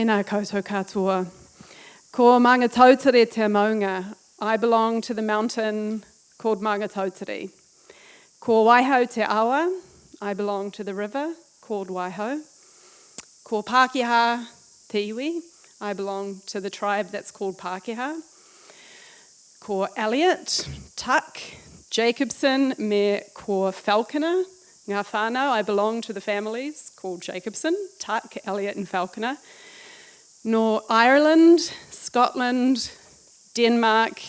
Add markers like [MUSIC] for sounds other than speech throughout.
Tēnā koutou katoa. Ko Maungatautari te maunga. I belong to the mountain called Maungatautari. Ko Waihau te awa. I belong to the river called Waihau. Ko Pākehā te iwi. I belong to the tribe that's called Pākehā. Ko Elliott, Tuck, Jacobson, me ko Falconer. Ngā whānau, I belong to the families called Jacobson, Tuck, Elliott and Falconer. No Ireland, Scotland, Denmark,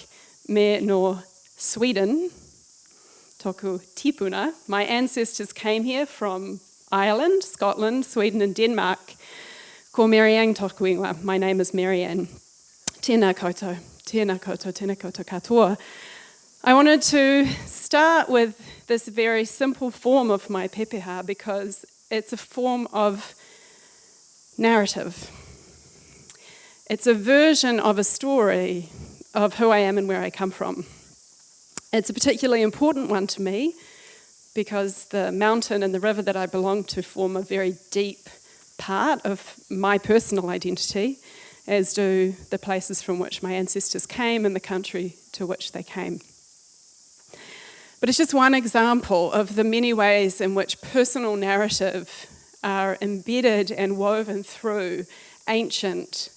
me no Sweden, toku tipuna. My ancestors came here from Ireland, Scotland, Sweden and Denmark. Ko Marianne toku ingoa. My name is Marianne. Tēnā koutou, tēnā koutou, tēnā koutou katoa. I wanted to start with this very simple form of my pepeha because it's a form of narrative. It's a version of a story of who I am and where I come from. It's a particularly important one to me because the mountain and the river that I belong to form a very deep part of my personal identity, as do the places from which my ancestors came and the country to which they came. But it's just one example of the many ways in which personal narrative are embedded and woven through ancient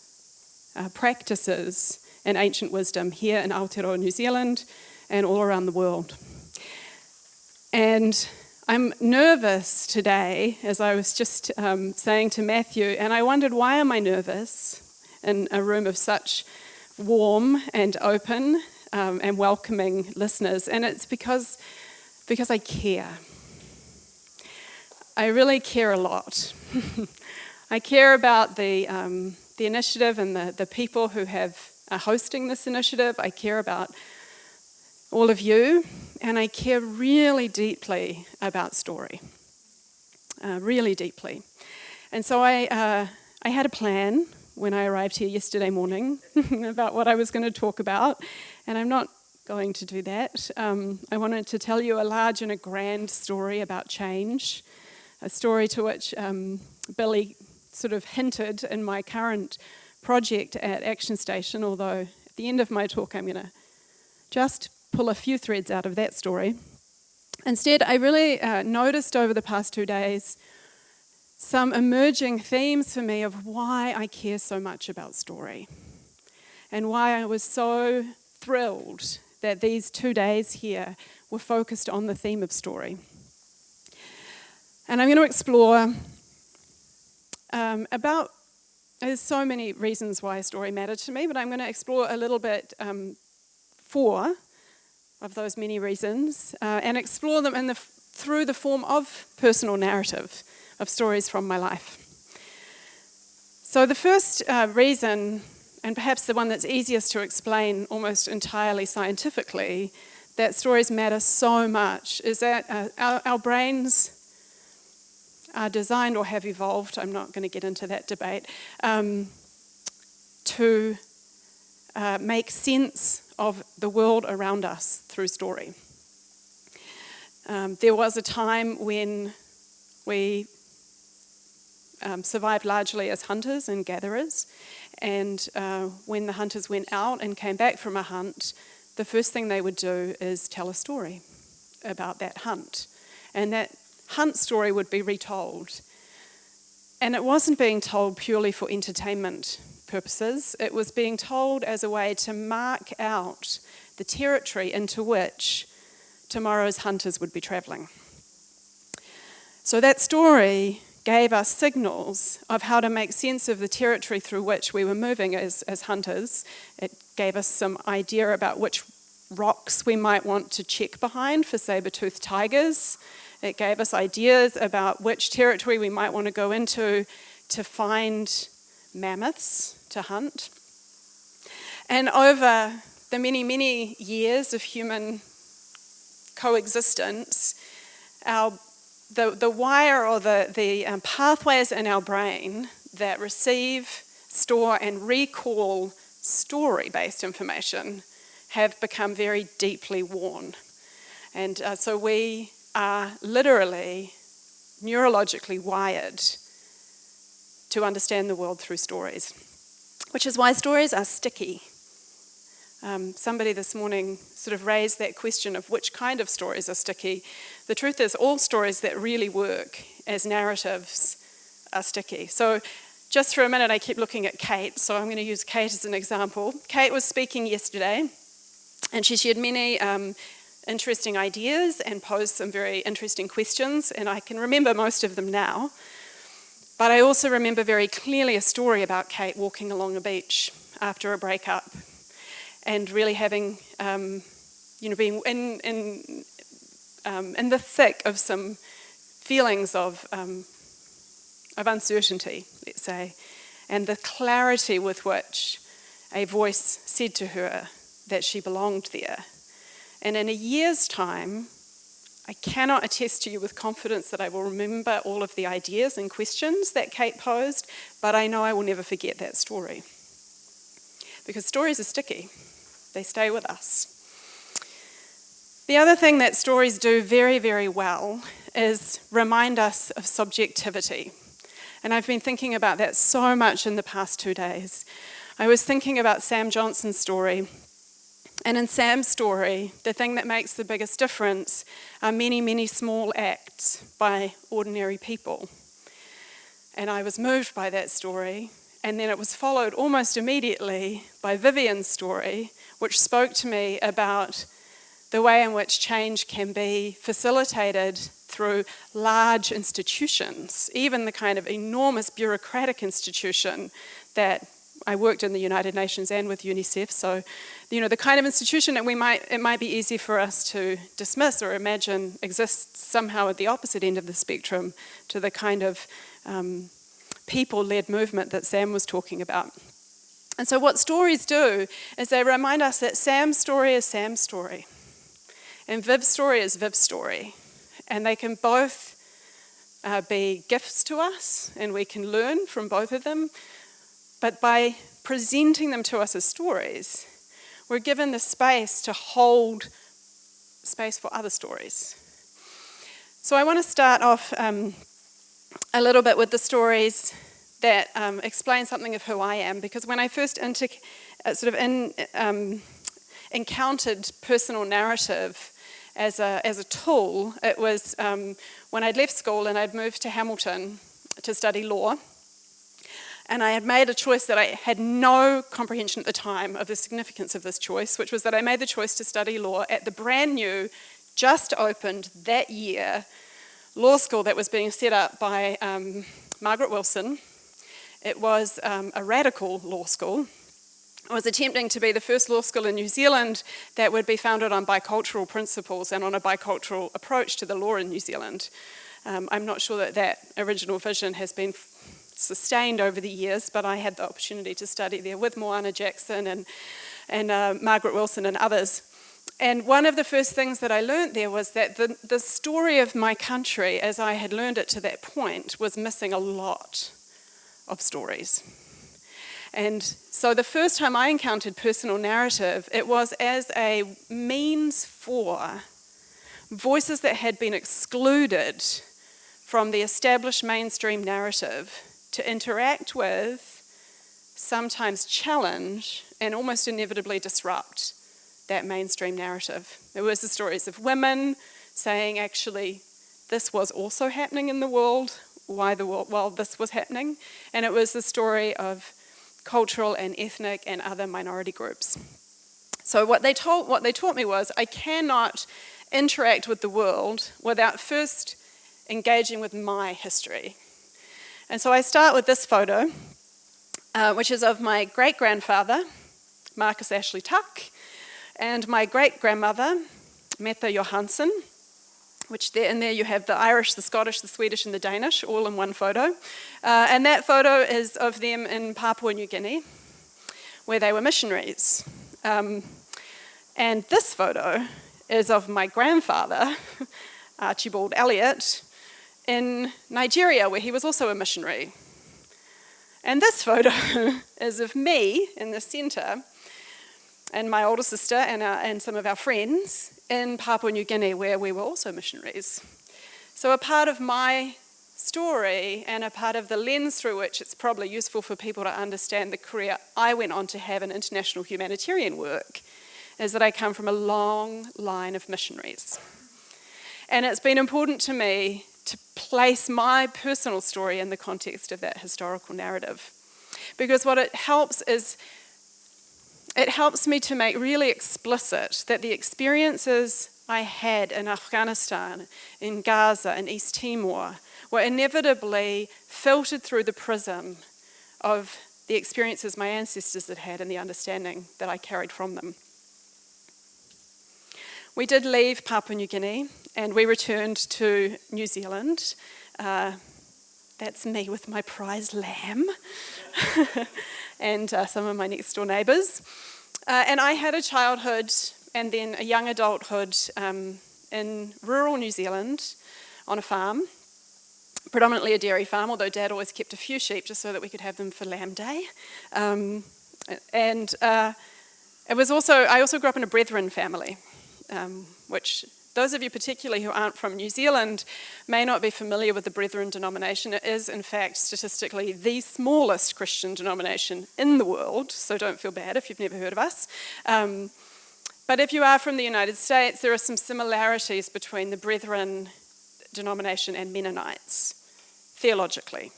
uh, practices and ancient wisdom here in Aotearoa, New Zealand, and all around the world. And I'm nervous today, as I was just um, saying to Matthew, and I wondered why am I nervous in a room of such warm and open um, and welcoming listeners. And it's because, because I care. I really care a lot. [LAUGHS] I care about the, um, the initiative and the, the people who have are hosting this initiative. I care about all of you, and I care really deeply about story. Uh, really deeply. And so I, uh, I had a plan when I arrived here yesterday morning [LAUGHS] about what I was going to talk about, and I'm not going to do that. Um, I wanted to tell you a large and a grand story about change, a story to which um, Billy sort of hinted in my current project at Action Station, although at the end of my talk I'm going to just pull a few threads out of that story. Instead, I really uh, noticed over the past two days some emerging themes for me of why I care so much about story and why I was so thrilled that these two days here were focused on the theme of story. And I'm going to explore um, about, there's so many reasons why a story mattered to me, but I'm going to explore a little bit um, four of those many reasons uh, and explore them in the, through the form of personal narrative of stories from my life. So the first uh, reason, and perhaps the one that's easiest to explain almost entirely scientifically, that stories matter so much is that uh, our, our brains are designed or have evolved, I'm not going to get into that debate, um, to uh, make sense of the world around us through story. Um, there was a time when we um, survived largely as hunters and gatherers. And uh, when the hunters went out and came back from a hunt, the first thing they would do is tell a story about that hunt. And that hunt story would be retold. And it wasn't being told purely for entertainment purposes, it was being told as a way to mark out the territory into which tomorrow's hunters would be travelling. So that story gave us signals of how to make sense of the territory through which we were moving as, as hunters. It gave us some idea about which rocks we might want to check behind for saber-toothed tigers. It gave us ideas about which territory we might want to go into to find mammoths to hunt. And over the many, many years of human coexistence, our the, the wire or the, the um, pathways in our brain that receive, store, and recall story-based information have become very deeply worn. And uh, so we are literally neurologically wired to understand the world through stories, which is why stories are sticky. Um, somebody this morning sort of raised that question of which kind of stories are sticky. The truth is, all stories that really work as narratives are sticky. So, just for a minute, I keep looking at Kate, so I'm going to use Kate as an example. Kate was speaking yesterday, and she shared many um, interesting ideas and posed some very interesting questions, and I can remember most of them now. But I also remember very clearly a story about Kate walking along a beach after a breakup and really having, um, you know, being in, in, um, in the thick of some feelings of, um, of uncertainty, let's say, and the clarity with which a voice said to her that she belonged there. And in a year's time, I cannot attest to you with confidence that I will remember all of the ideas and questions that Kate posed, but I know I will never forget that story. Because stories are sticky they stay with us. The other thing that stories do very, very well is remind us of subjectivity. And I've been thinking about that so much in the past two days. I was thinking about Sam Johnson's story. And in Sam's story, the thing that makes the biggest difference are many, many small acts by ordinary people. And I was moved by that story. And then it was followed almost immediately by Vivian's story, which spoke to me about the way in which change can be facilitated through large institutions, even the kind of enormous bureaucratic institution that I worked in the United Nations and with UNICEF. So, you know, the kind of institution that we might, it might be easy for us to dismiss or imagine exists somehow at the opposite end of the spectrum to the kind of um, people-led movement that Sam was talking about. And so, what stories do is they remind us that Sam's story is Sam's story, and Viv's story is Viv's story. And they can both uh, be gifts to us, and we can learn from both of them. But by presenting them to us as stories, we're given the space to hold space for other stories. So, I want to start off um, a little bit with the stories that um, explains something of who I am. Because when I first inter- uh, sort of in, um, encountered personal narrative as a, as a tool, it was um, when I'd left school and I'd moved to Hamilton to study law. And I had made a choice that I had no comprehension at the time of the significance of this choice, which was that I made the choice to study law at the brand new, just opened that year law school that was being set up by um, Margaret Wilson it was um, a radical law school. It was attempting to be the first law school in New Zealand that would be founded on bicultural principles and on a bicultural approach to the law in New Zealand. Um, I'm not sure that that original vision has been sustained over the years, but I had the opportunity to study there with Moana Jackson and, and uh, Margaret Wilson and others. And one of the first things that I learned there was that the, the story of my country, as I had learned it to that point, was missing a lot of stories. And so the first time I encountered personal narrative, it was as a means for voices that had been excluded from the established mainstream narrative to interact with, sometimes challenge, and almost inevitably disrupt that mainstream narrative. There was the stories of women saying, actually, this was also happening in the world why the while this was happening, and it was the story of cultural and ethnic and other minority groups. So what they told, what they taught me was I cannot interact with the world without first engaging with my history. And so I start with this photo, uh, which is of my great grandfather, Marcus Ashley Tuck, and my great grandmother, Meta Johansson, which there, in there you have the Irish, the Scottish, the Swedish, and the Danish all in one photo. Uh, and that photo is of them in Papua New Guinea, where they were missionaries. Um, and this photo is of my grandfather, [LAUGHS] Archibald Elliott, in Nigeria, where he was also a missionary. And this photo [LAUGHS] is of me in the centre, and my older sister and, our, and some of our friends in Papua New Guinea, where we were also missionaries. So, a part of my story and a part of the lens through which it's probably useful for people to understand the career I went on to have in international humanitarian work is that I come from a long line of missionaries. And it's been important to me to place my personal story in the context of that historical narrative. Because what it helps is, it helps me to make really explicit that the experiences I had in Afghanistan, in Gaza, in East Timor, were inevitably filtered through the prism of the experiences my ancestors had had and the understanding that I carried from them. We did leave Papua New Guinea and we returned to New Zealand. Uh, that's me with my prize lamb [LAUGHS] and uh, some of my next door neighbours. Uh, and I had a childhood and then a young adulthood um, in rural New Zealand on a farm, predominantly a dairy farm, although Dad always kept a few sheep just so that we could have them for Lamb Day. Um, and uh, it was also, I also grew up in a brethren family um, which those of you particularly who aren't from New Zealand may not be familiar with the Brethren denomination. It is, in fact, statistically the smallest Christian denomination in the world, so don't feel bad if you've never heard of us. Um, but if you are from the United States, there are some similarities between the Brethren denomination and Mennonites, theologically.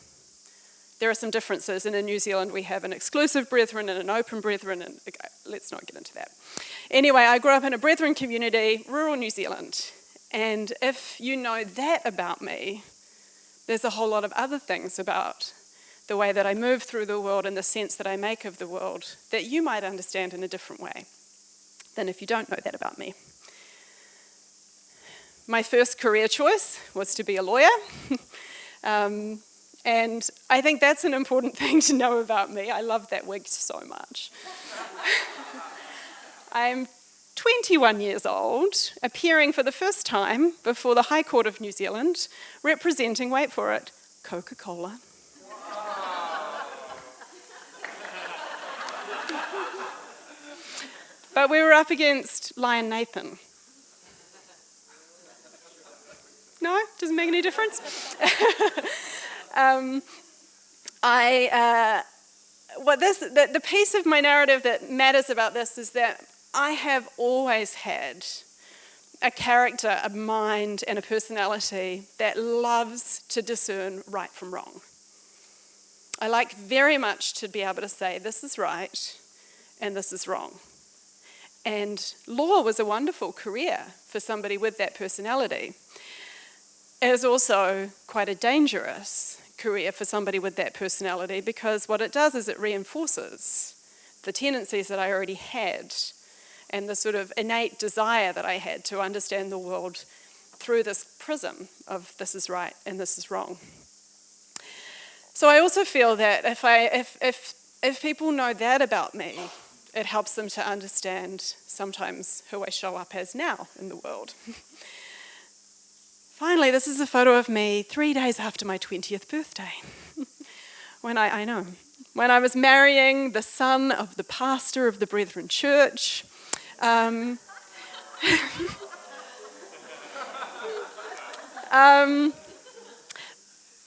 There are some differences, and in New Zealand we have an exclusive Brethren and an open Brethren, and let's not get into that. Anyway, I grew up in a Brethren community, rural New Zealand. And if you know that about me, there's a whole lot of other things about the way that I move through the world and the sense that I make of the world that you might understand in a different way than if you don't know that about me. My first career choice was to be a lawyer. [LAUGHS] um, and I think that's an important [LAUGHS] thing to know about me. I love that wig so much. [LAUGHS] I'm 21 years old, appearing for the first time before the High Court of New Zealand, representing, wait for it, Coca-Cola. [LAUGHS] but we were up against Lion Nathan. No? Doesn't make any difference? Um, I, uh, what this, the, the piece of my narrative that matters about this is that I have always had a character, a mind, and a personality that loves to discern right from wrong. I like very much to be able to say, this is right and this is wrong. And law was a wonderful career for somebody with that personality. It was also quite a dangerous career for somebody with that personality because what it does is it reinforces the tendencies that I already had and the sort of innate desire that I had to understand the world through this prism of this is right and this is wrong. So I also feel that if, I, if, if, if people know that about me, it helps them to understand sometimes who I show up as now in the world. [LAUGHS] Finally, this is a photo of me three days after my 20th birthday. [LAUGHS] when I, I know, when I was marrying the son of the pastor of the Brethren Church, um, [LAUGHS] um,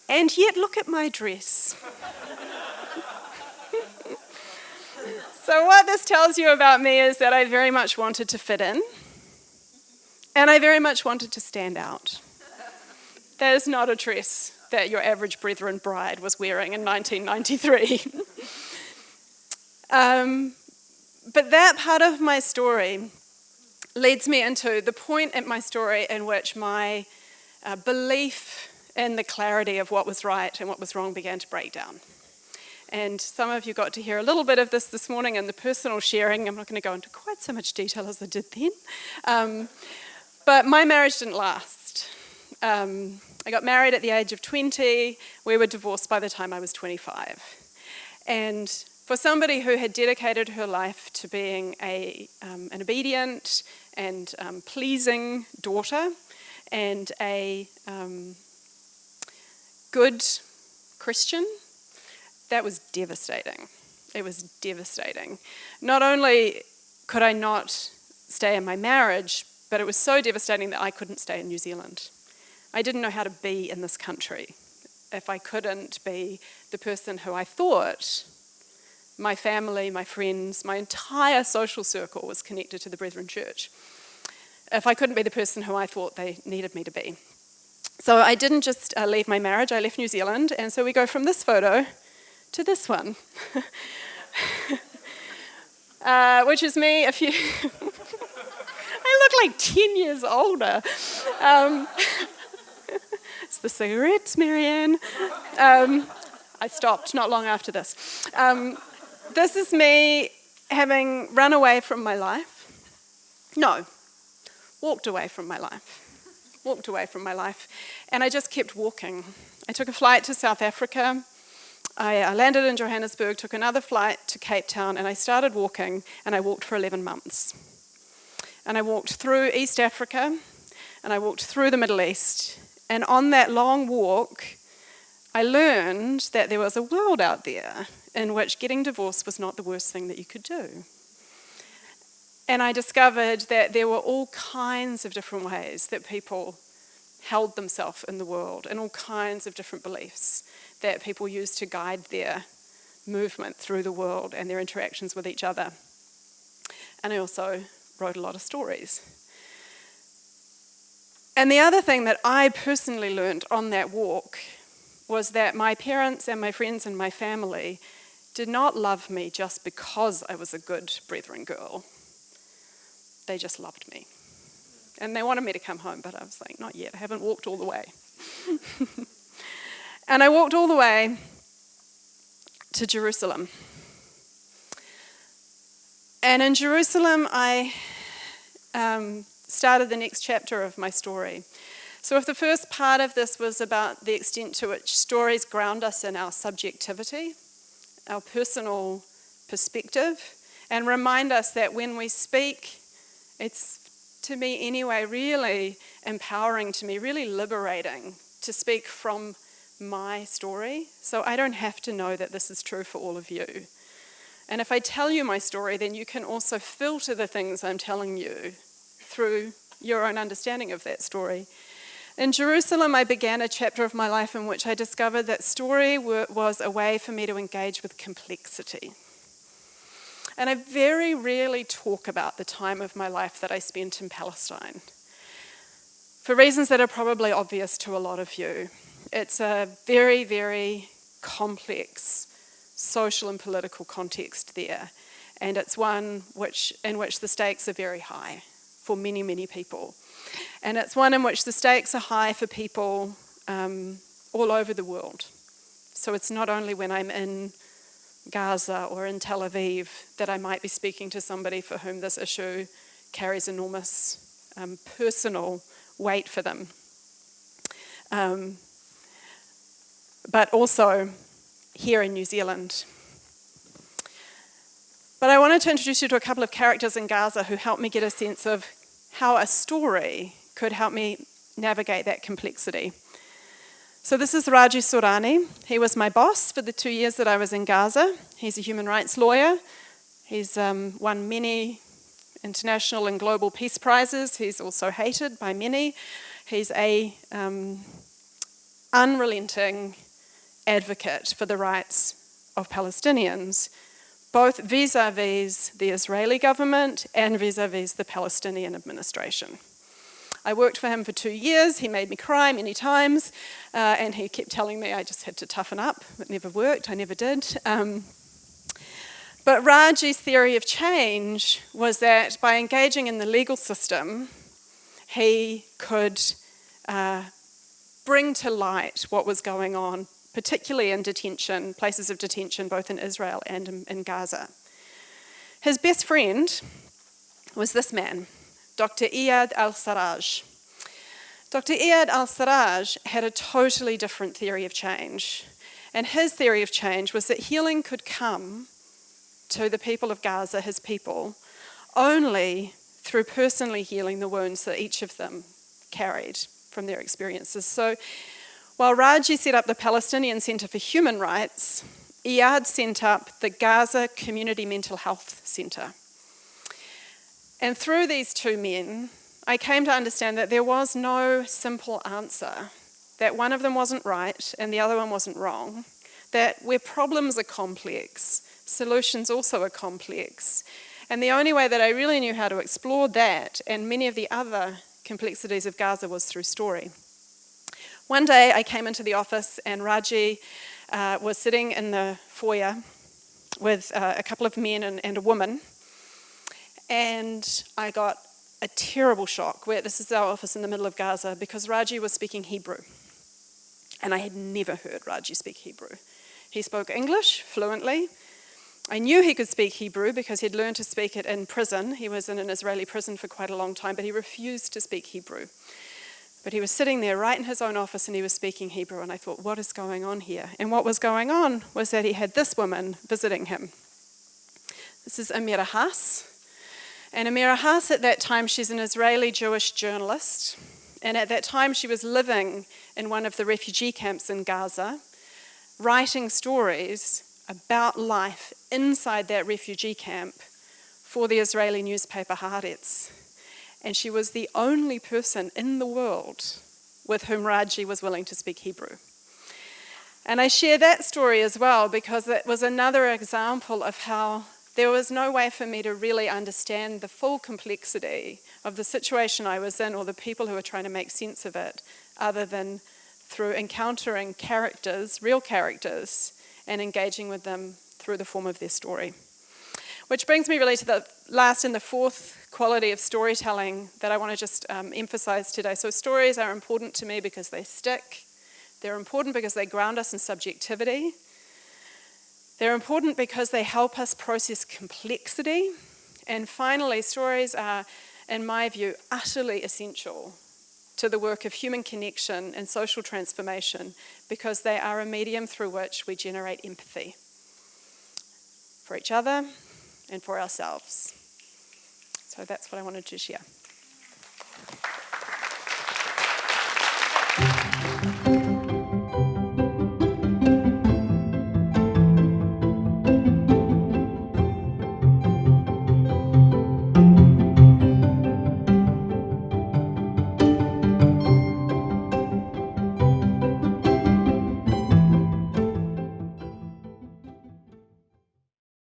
and yet, look at my dress. [LAUGHS] so, what this tells you about me is that I very much wanted to fit in, and I very much wanted to stand out. That is not a dress that your average Brethren bride was wearing in 1993. [LAUGHS] um, but that part of my story leads me into the point in my story in which my uh, belief in the clarity of what was right and what was wrong began to break down. And some of you got to hear a little bit of this this morning in the personal sharing. I'm not going to go into quite so much detail as I did then. Um, but my marriage didn't last. Um, I got married at the age of 20. We were divorced by the time I was 25. And for somebody who had dedicated her life to being a, um, an obedient and um, pleasing daughter and a um, good Christian, that was devastating. It was devastating. Not only could I not stay in my marriage, but it was so devastating that I couldn't stay in New Zealand. I didn't know how to be in this country. if I couldn't be the person who I thought my family, my friends, my entire social circle was connected to the Brethren Church. If I couldn't be the person who I thought they needed me to be. So I didn't just uh, leave my marriage, I left New Zealand, and so we go from this photo to this one, [LAUGHS] uh, which is me a few. [LAUGHS] I look like 10 years older. Um, [LAUGHS] the cigarettes, Marianne. Um, I stopped not long after this. Um, this is me having run away from my life. No, walked away from my life. Walked away from my life. And I just kept walking. I took a flight to South Africa. I, I landed in Johannesburg, took another flight to Cape Town, and I started walking, and I walked for 11 months. And I walked through East Africa, and I walked through the Middle East. And on that long walk, I learned that there was a world out there in which getting divorced was not the worst thing that you could do. And I discovered that there were all kinds of different ways that people held themselves in the world and all kinds of different beliefs that people used to guide their movement through the world and their interactions with each other. And I also wrote a lot of stories. And the other thing that I personally learned on that walk was that my parents and my friends and my family did not love me just because I was a good brethren girl. They just loved me. And they wanted me to come home, but I was like, not yet, I haven't walked all the way. [LAUGHS] and I walked all the way to Jerusalem. And in Jerusalem, I um, started the next chapter of my story. So, if the first part of this was about the extent to which stories ground us in our subjectivity, our personal perspective, and remind us that when we speak, it's to me anyway really empowering to me, really liberating to speak from my story. So I don't have to know that this is true for all of you. And if I tell you my story, then you can also filter the things I'm telling you through your own understanding of that story. In Jerusalem, I began a chapter of my life in which I discovered that story was a way for me to engage with complexity. And I very rarely talk about the time of my life that I spent in Palestine for reasons that are probably obvious to a lot of you. It's a very, very complex social and political context there, and it's one which, in which the stakes are very high for many, many people. And it's one in which the stakes are high for people um, all over the world. So it's not only when I'm in Gaza or in Tel Aviv that I might be speaking to somebody for whom this issue carries enormous um, personal weight for them. Um, but also here in New Zealand. But I wanted to introduce you to a couple of characters in Gaza who helped me get a sense of how a story could help me navigate that complexity. So, this is Raji Sourani. He was my boss for the two years that I was in Gaza. He's a human rights lawyer. He's um, won many international and global peace prizes. He's also hated by many. He's a um, unrelenting advocate for the rights of Palestinians both vis a vis the Israeli government and vis a vis the Palestinian administration. I worked for him for two years. He made me cry many times, uh, and he kept telling me I just had to toughen up. It never worked, I never did. Um, but Raji's theory of change was that by engaging in the legal system, he could uh, bring to light what was going on particularly in detention, places of detention both in Israel and in, Gaza. His best friend was this man, Dr. Iyad al Sarraj. Dr. Iyad al Sarraj had a totally different theory of change. And his theory of change was that healing could come to the people of Gaza, his people, only through personally healing the wounds that each of them carried from their experiences. So while Raji set up the Palestinian Centre for Human Rights, Iyad set up the Gaza Community Mental Health Centre. And through these two men, I came to understand that there was no simple answer that one of them wasn't right and the other one wasn't wrong, that where problems are complex, solutions also are complex. And the only way that I really knew how to explore that and many of the other complexities of Gaza was through story. One day I came into the office and Raji uh, was sitting in the foyer with uh, a couple of men and, and, a woman. And I got a terrible shock where this is our office in the middle of Gaza because Raji was speaking Hebrew. And I had never heard Raji speak Hebrew. He spoke English fluently. I knew he could speak Hebrew because he'd learned to speak it in prison. He was in an Israeli prison for quite a long time, but he refused to speak Hebrew. But he was sitting there right in his own office and he was speaking Hebrew, and I thought, what is going on here? And what was going on was that he had this woman visiting him. This is Amira Hass. And Amira Hass, at that time, she's an Israeli Jewish journalist. And at that time, she was living in one of the refugee camps in Gaza, writing stories about life inside that refugee camp for the Israeli newspaper Haaretz and she was the only person in the world with whom Raji was willing to speak Hebrew. And I share that story as well because it was another example of how there was no way for me to really understand the full complexity of the situation I was in or the people who were trying to make sense of it other than through encountering characters, real characters, and engaging with them through the form of their story. Which brings me really to the last and the fourth quality of storytelling that I want to just um, emphasize today. So, stories are important to me because they stick, they're important because they ground us in subjectivity, they're important because they help us process complexity, and finally, stories are, in my view, utterly essential to the work of human connection and social transformation because they are a medium through which we generate empathy for each other and for ourselves. So that's what I wanted to share.